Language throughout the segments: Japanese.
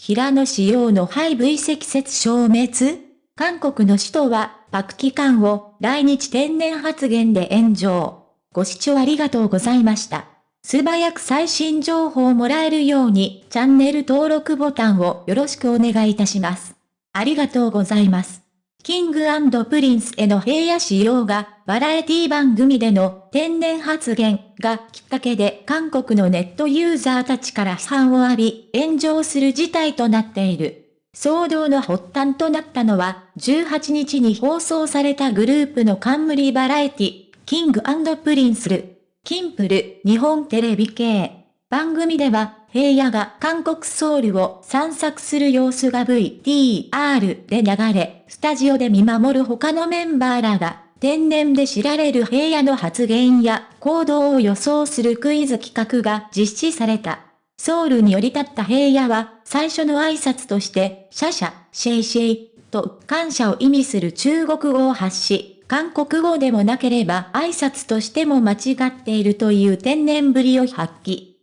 平野紫耀の肺部遺跡説消滅？韓国の首都は、パク機関を来日天然発言で炎上。ご視聴ありがとうございました。素早く最新情報をもらえるように、チャンネル登録ボタンをよろしくお願いいたします。ありがとうございます。キングプリンスへの平野仕様が、バラエティ番組での天然発言がきっかけで韓国のネットユーザーたちから批判を浴び、炎上する事態となっている。騒動の発端となったのは、18日に放送されたグループの冠バラエティ、キングプリンスル、キンプル、日本テレビ系。番組では、平野が韓国ソウルを散策する様子が VTR で流れ、スタジオで見守る他のメンバーらが、天然で知られる平野の発言や行動を予想するクイズ企画が実施された。ソウルに降り立った平野は、最初の挨拶として、シャシャ、謝謝、と感謝を意味する中国語を発し、韓国語でもなければ挨拶としても間違っているという天然ぶりを発揮。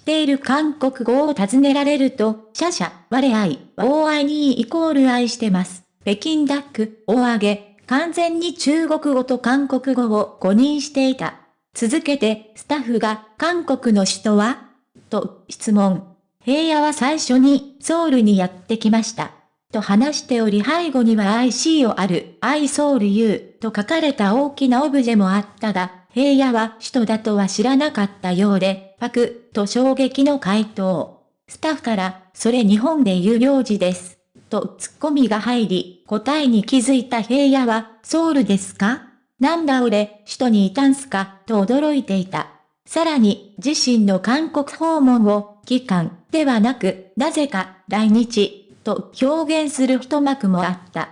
っている韓国語を尋ねられると、シャシャ、我愛、大愛にイコール愛してます。北京ダック、大上げ、完全に中国語と韓国語を誤認していた。続けて、スタッフが、韓国の首都は？と質問。平野は最初に、ソウルにやってきました。と話しており背後には IC をある、I ソウル U と書かれた大きなオブジェもあったが、平野は首都だとは知らなかったようで、パク、と衝撃の回答。スタッフから、それ日本で言う領事です。とツッコミが入り、答えに気づいた平野は、ソウルですか？なんだ俺、首都にいたんすか、と驚いていた。さらに、自身の韓国訪問を、期間、ではなく、なぜか、来日、と表現する一幕もあった。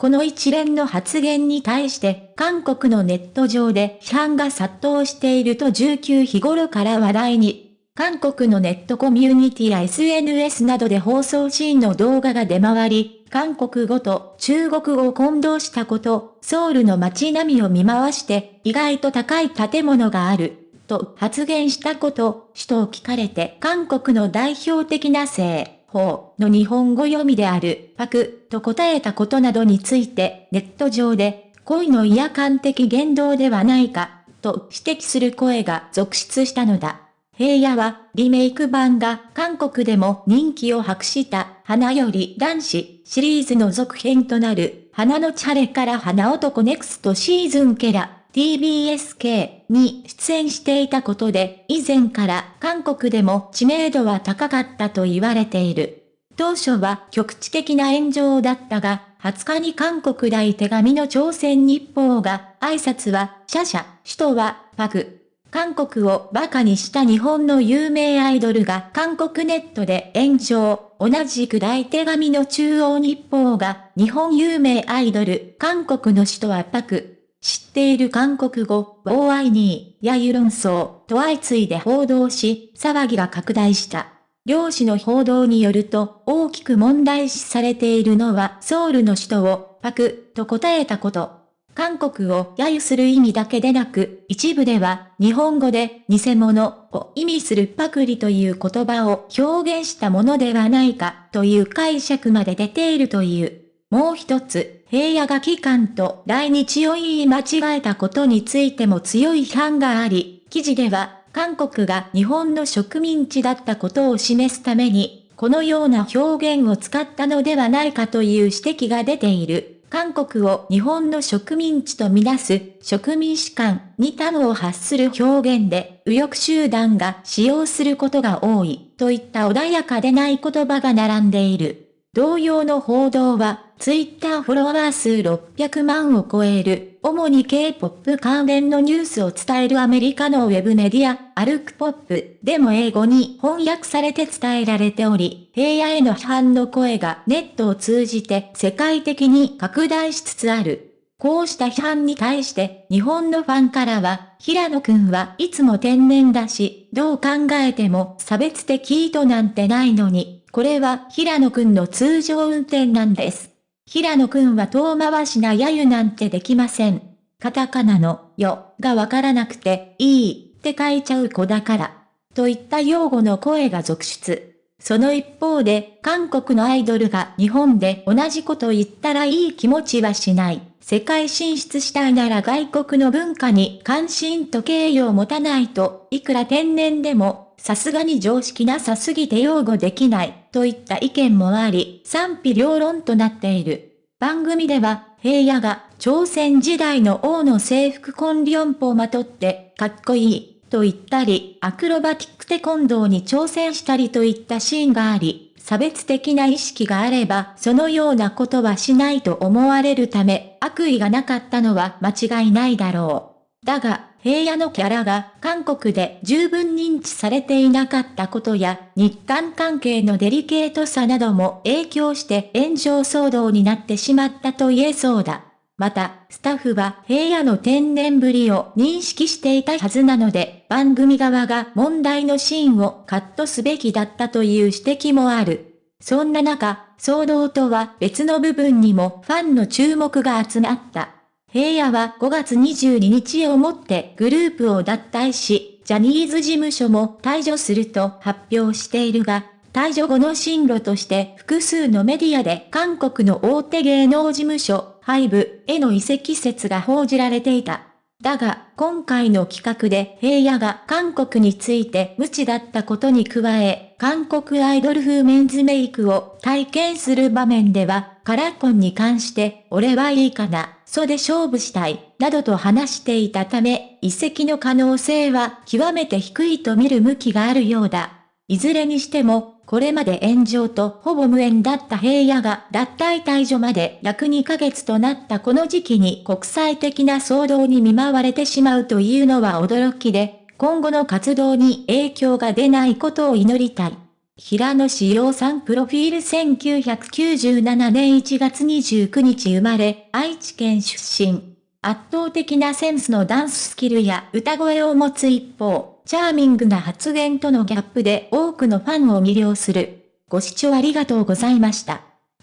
この一連の発言に対して、韓国のネット上で批判が殺到していると19日頃から話題に。韓国のネットコミュニティや SNS などで放送シーンの動画が出回り、韓国語と中国語を混同したこと、ソウルの街並みを見回して、意外と高い建物がある、と発言したこと、首都を聞かれて韓国の代表的な性。法の日本語読みである、パクと答えたことなどについて、ネット上で、恋の違和感的言動ではないか、と指摘する声が続出したのだ。平野は、リメイク版が韓国でも人気を博した花より男子シリーズの続編となる花のチャレから花男ネクストシーズンケラ TBSK に出演していたことで、以前から韓国でも知名度は高かったと言われている。当初は局地的な炎上だったが、20日に韓国大手紙の朝鮮日報が、挨拶は、シャシャ、首都は、パグ。韓国を馬鹿にした日本の有名アイドルが韓国ネットで炎上。同じく大手紙の中央日報が、日本有名アイドル、韓国の首都はパク。知っている韓国語、OI2 やユ論争と相次いで報道し、騒ぎが拡大した。両氏の報道によると、大きく問題視されているのは、ソウルの首都を、パク、と答えたこと。韓国を揶揄する意味だけでなく、一部では、日本語で、偽物を意味するパクリという言葉を表現したものではないか、という解釈まで出ているという。もう一つ、平野が機関と来日を言い間違えたことについても強い批判があり、記事では、韓国が日本の植民地だったことを示すために、このような表現を使ったのではないかという指摘が出ている。韓国を日本の植民地とみなす植民士官に端を発する表現で右翼集団が使用することが多いといった穏やかでない言葉が並んでいる。同様の報道はツイッターフォロワー数600万を超える、主に K-POP 関連のニュースを伝えるアメリカのウェブメディア、アルクポップでも英語に翻訳されて伝えられており、平野への批判の声がネットを通じて世界的に拡大しつつある。こうした批判に対して日本のファンからは、平野くんはいつも天然だし、どう考えても差別的意図なんてないのに、これは平野くんの通常運転なんです。平野くんは遠回しな揶揄なんてできません。カタカナの、よ、がわからなくて、いい、って書いちゃう子だから。といった用語の声が続出。その一方で、韓国のアイドルが日本で同じこと言ったらいい気持ちはしない。世界進出したいなら外国の文化に関心と敬意を持たないと、いくら天然でも、さすがに常識なさすぎて擁護できない、といった意見もあり、賛否両論となっている。番組では、平野が朝鮮時代の王の制服コンリョンポをまとって、かっこいい、と言ったり、アクロバティックテコンドーに挑戦したりといったシーンがあり、差別的な意識があれば、そのようなことはしないと思われるため、悪意がなかったのは間違いないだろう。だが、平野のキャラが韓国で十分認知されていなかったことや、日韓関係のデリケートさなども影響して炎上騒動になってしまったと言えそうだ。また、スタッフは平野の天然ぶりを認識していたはずなので、番組側が問題のシーンをカットすべきだったという指摘もある。そんな中、騒動とは別の部分にもファンの注目が集まった。平野は5月22日をもってグループを脱退し、ジャニーズ事務所も退場すると発表しているが、退場後の進路として複数のメディアで韓国の大手芸能事務所、ハイブへの移籍説が報じられていた。だが、今回の企画で平野が韓国について無知だったことに加え、韓国アイドル風メンズメイクを体験する場面では、カラコンに関して、俺はいいかな、そで勝負したい、などと話していたため、移籍の可能性は極めて低いと見る向きがあるようだ。いずれにしても、これまで炎上とほぼ無縁だった平野が脱退退場まで約2ヶ月となったこの時期に国際的な騒動に見舞われてしまうというのは驚きで、今後の活動に影響が出ないことを祈りたい。平野志陽さんプロフィール1997年1月29日生まれ、愛知県出身。圧倒的なセンスのダンススキルや歌声を持つ一方、チャーミングな発言とのギャップで多くのファンを魅了する。ご視聴ありがとうございました。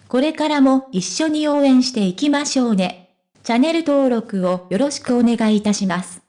これからも一緒に応援していきましょうね。チャンネル登録をよろしくお願いいたします。